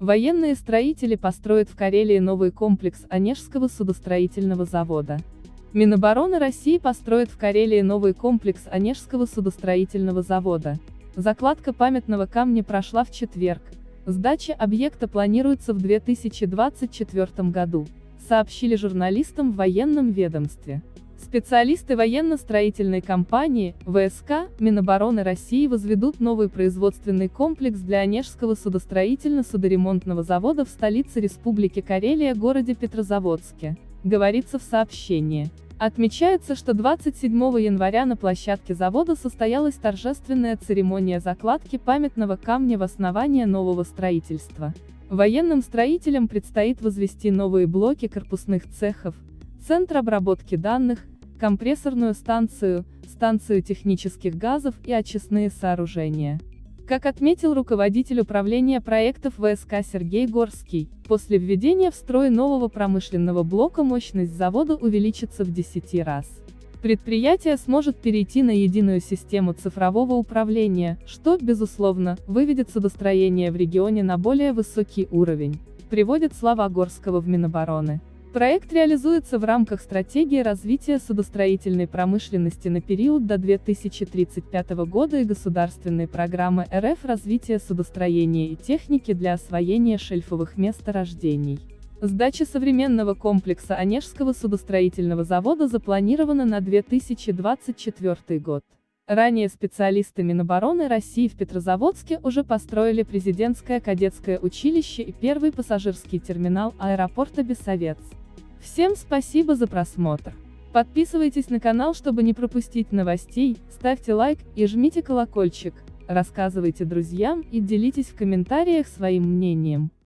Военные строители построят в Карелии новый комплекс Онежского судостроительного завода. Минобороны России построит в Карелии новый комплекс Онежского судостроительного завода. Закладка памятного камня прошла в четверг. Сдача объекта планируется в 2024 году, сообщили журналистам в военном ведомстве. Специалисты военно-строительной компании, ВСК, Минобороны России возведут новый производственный комплекс для Онежского судостроительно-судоремонтного завода в столице Республики Карелия городе Петрозаводске, говорится в сообщении. Отмечается, что 27 января на площадке завода состоялась торжественная церемония закладки памятного камня в основание нового строительства. Военным строителям предстоит возвести новые блоки корпусных цехов, центр обработки данных, компрессорную станцию, станцию технических газов и очистные сооружения. Как отметил руководитель управления проектов ВСК Сергей Горский, после введения в строй нового промышленного блока мощность завода увеличится в 10 раз. Предприятие сможет перейти на единую систему цифрового управления, что, безусловно, выведет судостроение в регионе на более высокий уровень, приводит слова Горского в Минобороны. Проект реализуется в рамках стратегии развития судостроительной промышленности на период до 2035 года и государственной программы РФ развития судостроения и техники для освоения шельфовых месторождений. Сдача современного комплекса Онежского судостроительного завода запланирована на 2024 год. Ранее специалисты Минобороны России в Петрозаводске уже построили президентское кадетское училище и первый пассажирский терминал аэропорта Бессовец. Всем спасибо за просмотр. Подписывайтесь на канал, чтобы не пропустить новостей, ставьте лайк и жмите колокольчик, рассказывайте друзьям и делитесь в комментариях своим мнением.